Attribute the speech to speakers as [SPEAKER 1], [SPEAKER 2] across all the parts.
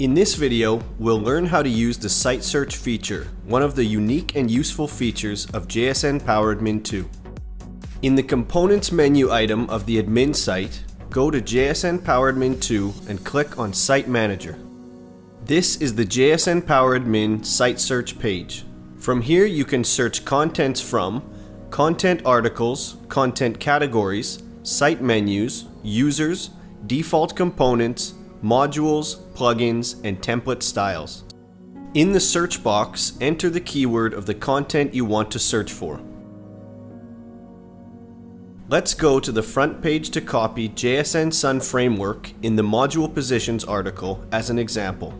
[SPEAKER 1] In this video, we'll learn how to use the Site Search feature, one of the unique and useful features of JSN PowerAdmin 2. In the Components menu item of the admin site, go to JSN PowerAdmin 2 and click on Site Manager. This is the JSN PowerAdmin Site Search page. From here you can search contents from content articles, content categories, site menus, users, default components, modules, plugins, and template styles. In the search box, enter the keyword of the content you want to search for. Let's go to the front page to copy JSN Sun Framework in the Module Positions article as an example.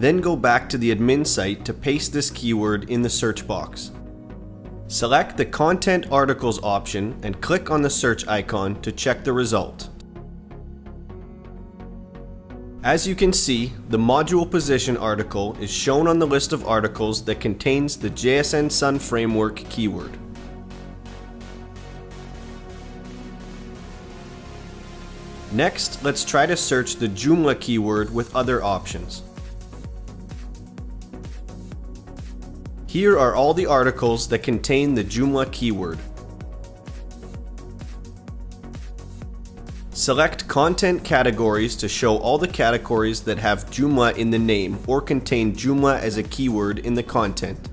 [SPEAKER 1] Then go back to the admin site to paste this keyword in the search box. Select the Content Articles option and click on the search icon to check the result. As you can see, the module position article is shown on the list of articles that contains the JSN Sun Framework keyword. Next, let's try to search the Joomla keyword with other options. Here are all the articles that contain the Joomla keyword. Select content categories to show all the categories that have Joomla in the name or contain Joomla as a keyword in the content.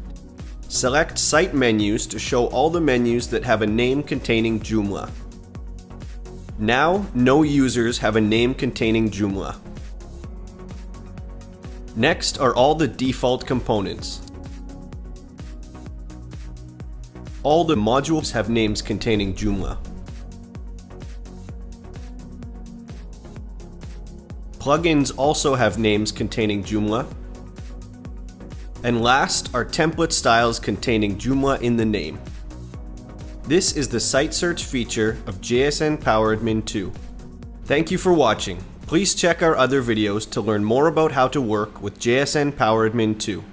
[SPEAKER 1] Select site menus to show all the menus that have a name containing Joomla. Now, no users have a name containing Joomla. Next are all the default components. All the modules have names containing Joomla. Plugins also have names containing Joomla. And last are template styles containing Joomla in the name. This is the site search feature of JSN PowerAdmin 2. Thank you for watching. Please check our other videos to learn more about how to work with JSN PowerAdmin 2.